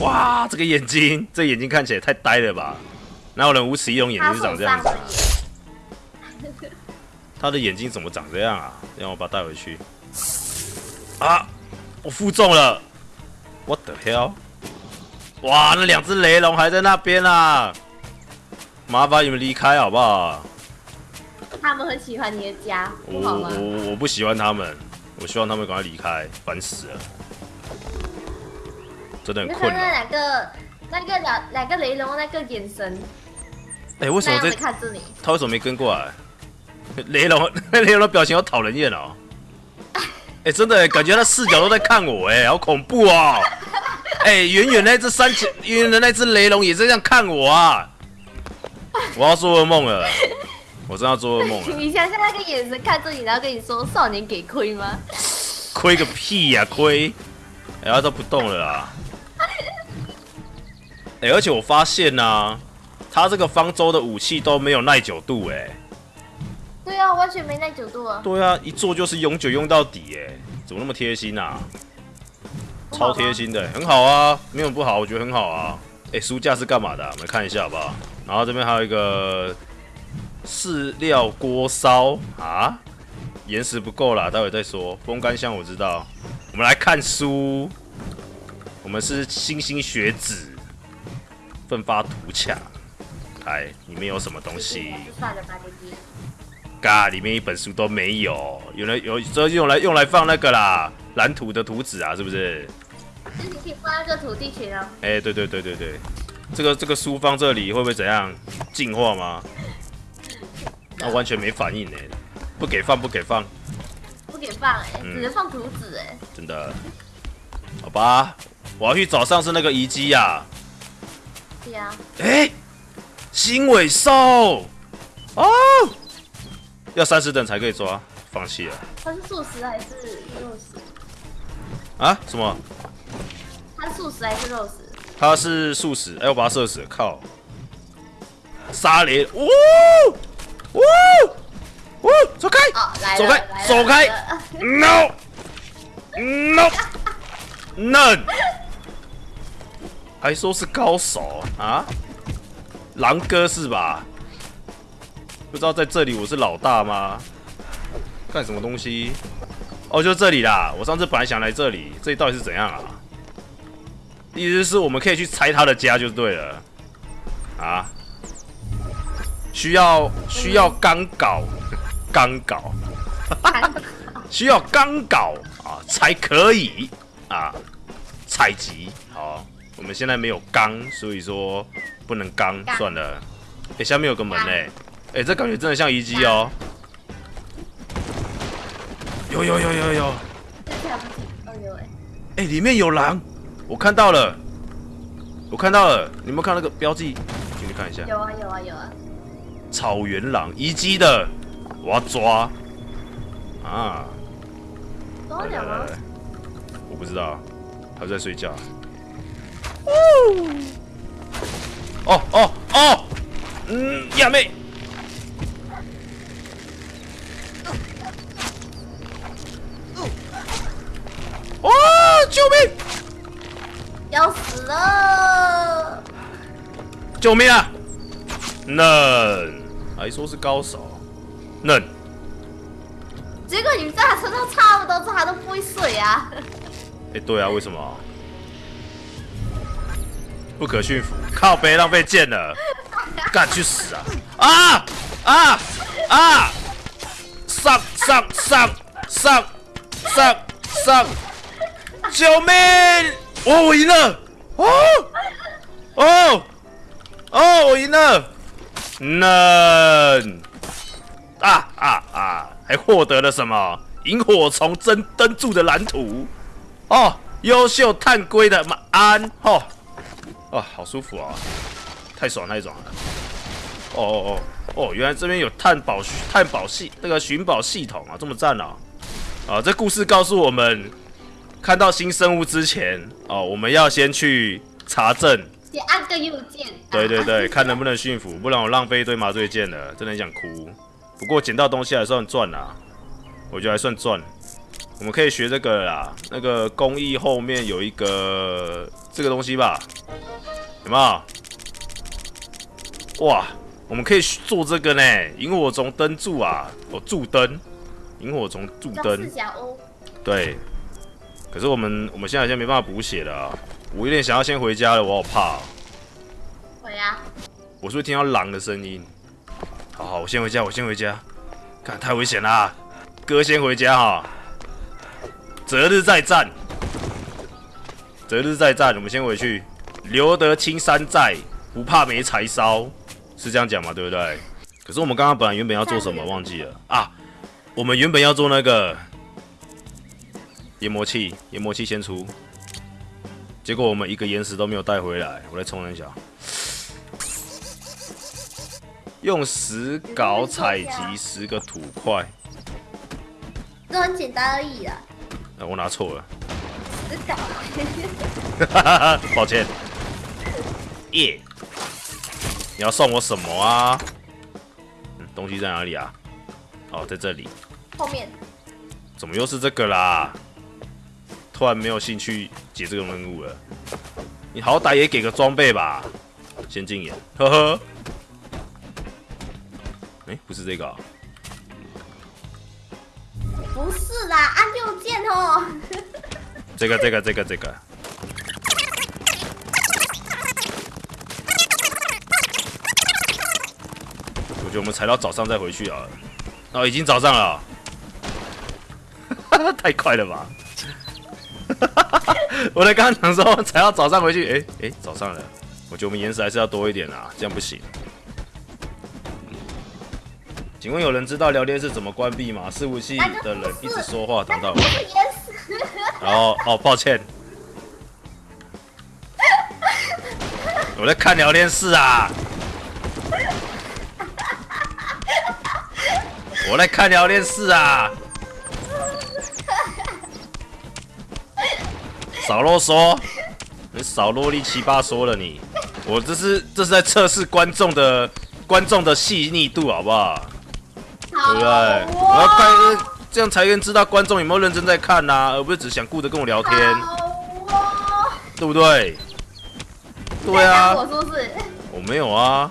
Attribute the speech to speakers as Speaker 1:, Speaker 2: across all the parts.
Speaker 1: 哇，这个眼睛，这眼睛看起来太呆了吧？哪有人无齿翼龙眼睛是长这样子？他的眼睛怎么长这样啊？让我把它带回去。啊，我负重了！What the hell？哇，那两只雷龙还在那边啊！麻烦你们离开好不好？
Speaker 2: 他们很喜欢你的家，
Speaker 1: 我
Speaker 2: 好吗？
Speaker 1: 我我不喜欢他们，我希望他们赶快离开，烦死了，真的很困
Speaker 2: 难。那两个那个两两个雷龙那个眼神，
Speaker 1: 哎，为什么在
Speaker 2: 看着你？
Speaker 1: 他为什么没跟过来？雷龙 雷龙的表情好讨人厌哦！哎，真的感觉他视角都在看我，哎，好恐怖哦！哎，远远那只三千，远远的那只雷龙也是这样看我啊！我要做噩梦了，我真要做噩梦了。
Speaker 2: 你想想那个眼神看着你，然后跟你说“少年给亏吗？”
Speaker 1: 亏个屁呀，亏！哎，他都不动了啦。哎，而且我发现呢，他这个方舟的武器都没有耐久度，哎。
Speaker 2: 对啊，完全没耐久度啊。
Speaker 1: 对啊，一做就是永久用到底，哎，怎么那么贴心啊？超贴心的，很好啊，没有不好，我觉得很好啊。哎，书架是干嘛的？我们看一下好不好？然后这边还有一个饲料锅烧啊，岩石不够啦，待会再说。风干箱我知道。我们来看书，我们是星星学子，奋发图强。来，里面有什么东西？嘎，里面一本书都没有，有来有这用来用来放那个啦，蓝图的图纸啊，是不是？
Speaker 2: 是你可以放那个土地群啊。
Speaker 1: 哎，对对对对对，这个这个书放这里会不会怎样进化吗？那完全没反应哎，不给放不给放，
Speaker 2: 不给放哎，只能放图纸哎。
Speaker 1: 真的？好吧，我要去找上次那个遗迹呀。
Speaker 2: 对呀。
Speaker 1: 哎，新尾兽哦。要三十等才可以抓，放弃了。
Speaker 2: 它是素食还是肉食？
Speaker 1: 啊？什么？
Speaker 2: 它是素食还是肉食？
Speaker 1: 它是素食。哎，我把它射死，靠！沙雷，呜呜呜，走开！走开！走开！No！No！还说是高手啊？狼哥是吧？不知道在这里我是老大吗？干什么东西？哦，就这里啦！我上次本来想来这里，这里到底是怎样啊？意思是我们可以去拆他的家就对了。啊？需要需要钢镐，钢镐，需要钢镐啊才可以啊采集。好，我们现在没有钢，所以说不能钢，算了。哎，下面有个门嘞。哎，这感觉真的像遗迹哦！有有有有有！哎，里面有狼，我看到了，我看到了，你们看那个标记，进去看一下。
Speaker 2: 有啊有啊有啊！
Speaker 1: 草原狼，遗迹的，我要抓！啊！
Speaker 2: 抓鸟吗？
Speaker 1: 我不知道，他在睡觉。哦哦哦！嗯，亚妹。哦！救命！
Speaker 2: 要死了！
Speaker 1: 救命啊！嫩，还说是高手，嫩。
Speaker 2: 结果你在他身上差不多，他都不会水啊！
Speaker 1: 哎，对啊，为什么？不可驯服，靠背浪费剑了，干去死啊！啊啊啊！上上上上上上！救命！哦，我赢了！哦哦哦，我赢了！嫩啊啊啊！还获得了什么？萤火虫真灯柱的蓝图哦，优秀探龟的马鞍哦哦，好舒服啊！太爽太爽了！哦哦哦哦，原来这边有探宝探宝系那个寻宝系统啊，这么赞啊！啊，这故事告诉我们。看到新生物之前哦，我们要先去查证，
Speaker 2: 先按个右键。
Speaker 1: 对对对，看能不能驯服，不然我浪费一堆麻醉剑了，真的很想哭。不过捡到东西还算赚啦，我觉得还算赚。我们可以学这个啦，那个工艺后面有一个这个东西吧？有没有？哇，我们可以做这个呢，萤火虫灯柱啊，哦，柱灯，萤火虫柱灯。对。可是我们我们现在好像没办法补血了啊，我有点想要先回家了，我好怕哦、
Speaker 2: 回啊，
Speaker 1: 我是不是听到狼的声音？好好，我先回家，我先回家。看太危险啦，哥先回家哈。择日再战，择日再战，我们先回去。留得青山在，不怕没柴烧，是这样讲嘛？对不对？可是我们刚刚本来原本要做什么，忘记了啊。我们原本要做那个研磨器，研磨器先出，结果我们一个岩石都没有带回来。我来冲一下。用石镐采集十个土块，
Speaker 2: 这很简单而已啦。
Speaker 1: 呃，我拿错了，
Speaker 2: 只搞，
Speaker 1: 抱歉。耶、你要送我什么啊？嗯，东西在哪里啊？哦，在这里。
Speaker 2: 后面
Speaker 1: 怎么又是这个啦？突然没有兴趣解这个任务了。你好歹也给个装备吧，先进眼，呵呵。哎、不是这个、啊，
Speaker 2: 不是啦，按右键哦。
Speaker 1: 这个这个这个这个。觉得我们踩到早上再回去啊。哦，已经早上了，太快了吧！我在刚刚讲说踩到早上回去，哎、哎、早上了。我觉得我们岩石还是要多一点啊，这样不行。请问有人知道聊天室怎么关闭吗？伺服器的人一直说话，挡到我。然后哦，抱歉，我在看聊天室啊，我来看聊天室啊，少啰嗦，你少啰里七八说了你，我这是这是在测试观众的观众的细腻度，好不好？
Speaker 2: 好
Speaker 1: 对不对？我要看这样才能知道观众有没有认真在看呐、而不是只想顾着跟我聊天。对不对？对
Speaker 2: 在
Speaker 1: 啊，
Speaker 2: 我说是？
Speaker 1: 我没有啊，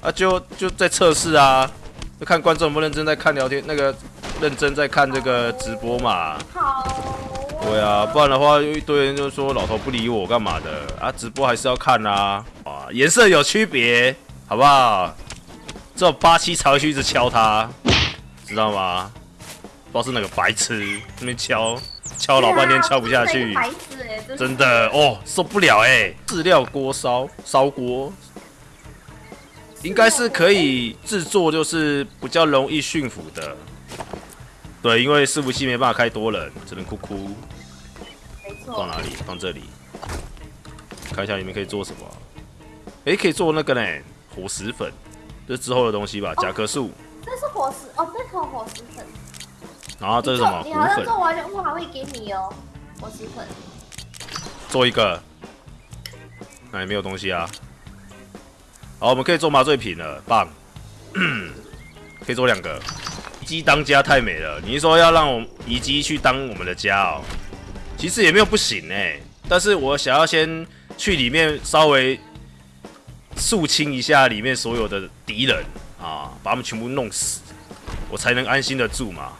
Speaker 1: 啊就就在测试啊，就看观众有没有认真在看聊天，那个认真在看这个直播嘛。对啊，不然的话有一堆人就说老头不理我干嘛的啊？直播还是要看啊，啊，颜色有区别，好不好？这种八七才会去一直敲他，知道吗？不知道是哪个白痴那边敲敲老半天敲不下去，
Speaker 2: 真
Speaker 1: 的哦，受不了哎！饲料锅烧烧锅，应该是可以制作，就是比较容易驯服的。对，因为伺服器没办法开多人，只能哭哭。
Speaker 2: 没错。
Speaker 1: 放哪里？放这里。看一下里面可以做什么。诶，可以做那个呢，火石粉，这之后的东西吧？甲壳素。
Speaker 2: 这是火石哦，这是火石粉。
Speaker 1: 然后这是什么？
Speaker 2: 你好像。做完任务还会给你哦，火石粉。
Speaker 1: 做一个。那也没有东西啊。好，我们可以做麻醉品了，棒。可以做两个。鸡当家太美了，你是说要让我遗迹去当我们的家哦？其实也没有不行哎，但是我想要先去里面稍微肃清一下里面所有的敌人啊，把他们全部弄死，我才能安心的住嘛，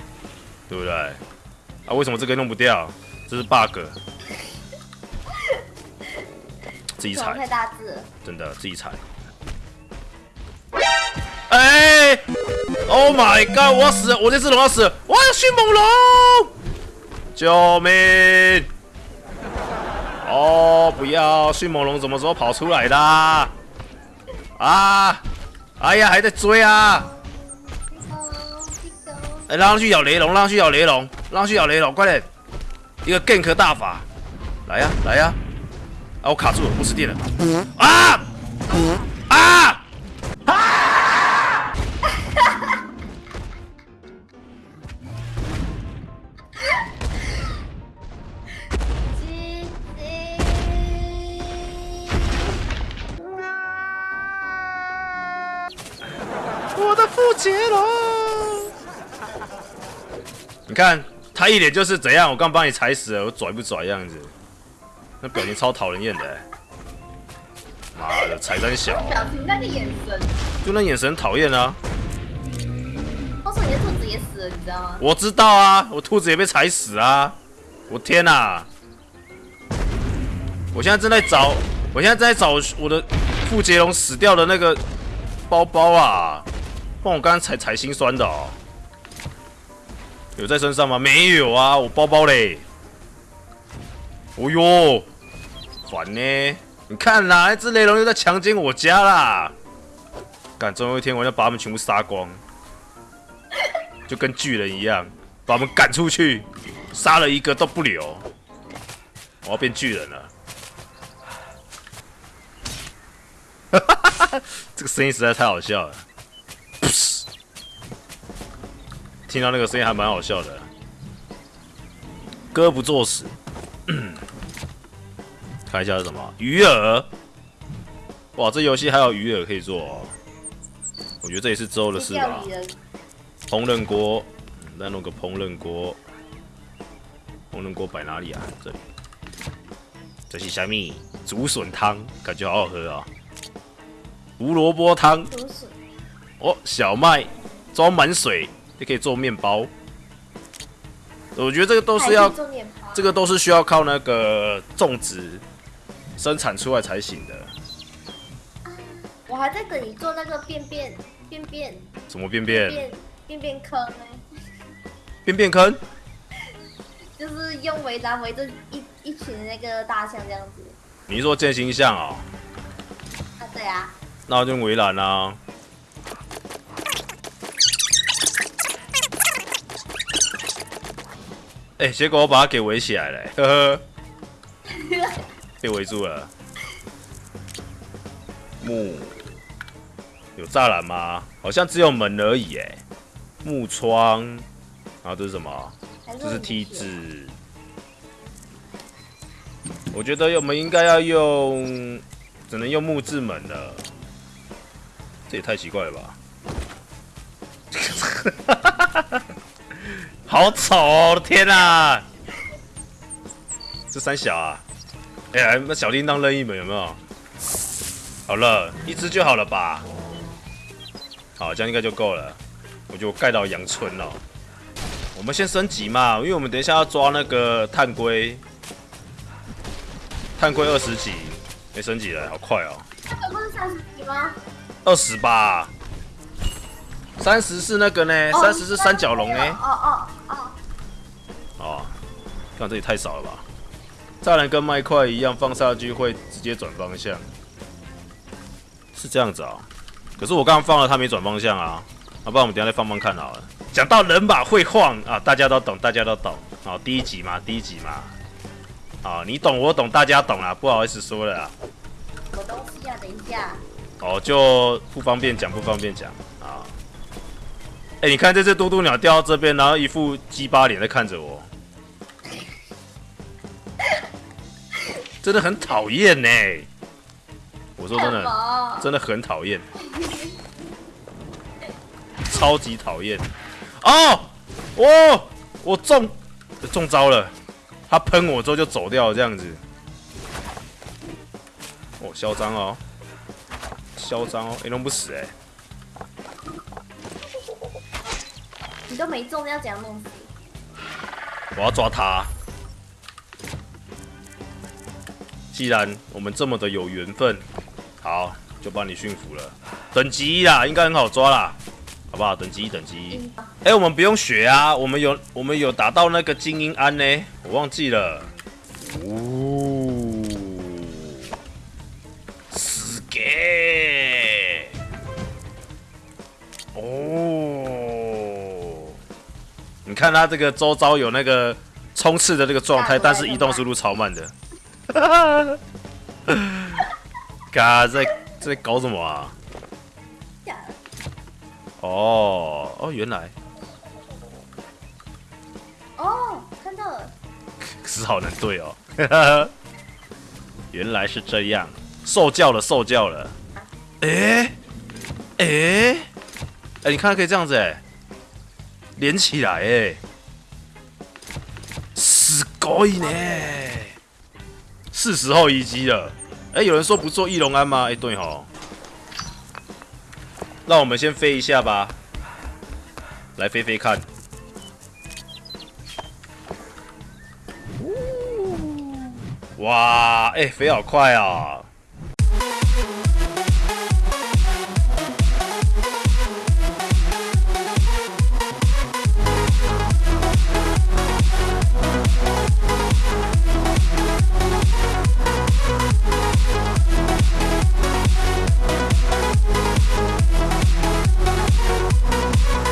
Speaker 1: 对不对？啊，为什么这个弄不掉？这是 bug。自己踩，
Speaker 2: 太大字。
Speaker 1: 真的自己踩。哎、o h my god！我要死，我这只龙要死我要，迅猛龙！救命！哦，不要！迅猛龙什么时候跑出来的啊？哎呀，还在追啊！哎、让他去咬雷龙，让他去咬雷龙，让他去咬雷龙，快点！一个 gank 大法，来呀、来呀、啊，我卡住了，不是电了。啊！啊！你看他一脸就是怎样，我刚帮你踩死了，我拽不拽样子？那表情超讨人厌的、欸。妈的，踩三小，
Speaker 2: 表情那个眼神，
Speaker 1: 就那眼神讨厌啊！
Speaker 2: 我说你的兔子也死了，你知道吗？
Speaker 1: 我知道啊，我兔子也被踩死啊！我天哪、我现在正在找，我现在正在找我的傅杰龙死掉的那个包包啊！不然我刚刚踩踩心酸的哦。有在身上吗？没有啊，我包包嘞。哦哟，烦呢！你看啦，那只雷龙又在强奸我家啦！干，总有一天我要把他们全部杀光，就跟巨人一样，把他们赶出去，杀了一个都不留。我要变巨人了！这个声音实在太好笑了。听到那个声音还蛮好笑的。哥不作死。看一下是什么鱼饵。哇，这游戏还有鱼饵可以做、哦。我觉得这也是之后的事吧
Speaker 2: 钓。鱼的
Speaker 1: 烹饪锅，嗯再弄个烹饪锅。烹饪锅摆哪里啊？这里。这是虾米？竹笋汤，感觉好好喝啊、胡萝卜汤，哦，小麦装满水也可以做面包。我觉得这个都是要这个都是需要靠那个种植生产出来才行的。
Speaker 2: 我还在等你做那个便便便便
Speaker 1: 什么便便
Speaker 2: 便便便坑呢，
Speaker 1: 便便坑？
Speaker 2: 就是用围栏围着一一群的那个大象这样子。
Speaker 1: 你是说建新象哦？
Speaker 2: 啊，对啊，
Speaker 1: 那我就围栏啊。哎、结果我把它给围起来了、呵呵，被围住了。木有栅栏吗？好像只有门而已哎。木窗，然后这是什么？
Speaker 2: 还
Speaker 1: 这是梯子。我觉得我们应该要用，只能用木质门了。这也太奇怪了吧！好丑哦！我的天啊！这三小啊！哎呀，那小叮当扔一门有没有？好了，一只就好了吧？好，这样应该就够了。我觉得我盖到阳春了。我们先升级嘛，因为我们等一下要抓那个碳龟，碳龟二十级，没升级了，好快哦，
Speaker 2: 这个不是三十级吗？
Speaker 1: 二十吧，三十是那个呢，三十是三角龙呢，
Speaker 2: 哦哦哦，
Speaker 1: 哦，看这里太少了吧，栅栏跟麦块一样，放下去会直接转方向，是这样子啊、可是我刚刚放了，它没转方向啊，要、不然我们等一下再放放看好了。讲到人马会晃啊，大家都懂，大家都懂。好、第一集嘛，第一集嘛。啊，你懂我懂，大家懂啊，不好意思说了啊。
Speaker 2: 什么东西啊？等一下，
Speaker 1: 哦，就不方便讲，不方便讲啊。哎、你看这只嘟嘟鸟掉到这边，然后一副鸡巴脸在看着我，真的很讨厌呢。我说真的，真的很讨厌，超级讨厌。哦，哦，我中中招了，他喷我之后就走掉了，这样子。哦，嚣张哦，嚣张哦，哎、弄不死哎、
Speaker 2: 你都没中，要怎样弄死？
Speaker 1: 我要抓他。既然我们这么的有缘分，好，就帮你驯服了。等级一啦，应该很好抓啦，好不好？等级一，等级一。
Speaker 2: 嗯
Speaker 1: 哎、我们不用学啊，我们有我们有打到那个精英安呢，我忘记了。哦，死给哦，你看他这个周遭有那个冲刺的这个状态，但是移动速度超慢的。嘎，在在搞什么啊？
Speaker 2: 呀
Speaker 1: 哦哦，原来
Speaker 2: 哦，看到了，
Speaker 1: 可是好难对哦。原来是这样，受教了，受教了。哎哎哎，你看可以这样子哎，连起来哎，すごいね， 是时候移机了。哎、有人说不做翼龙安吗？哎、对吼。那我们先飞一下吧，来飞飞看。哇，哎、飞好快啊！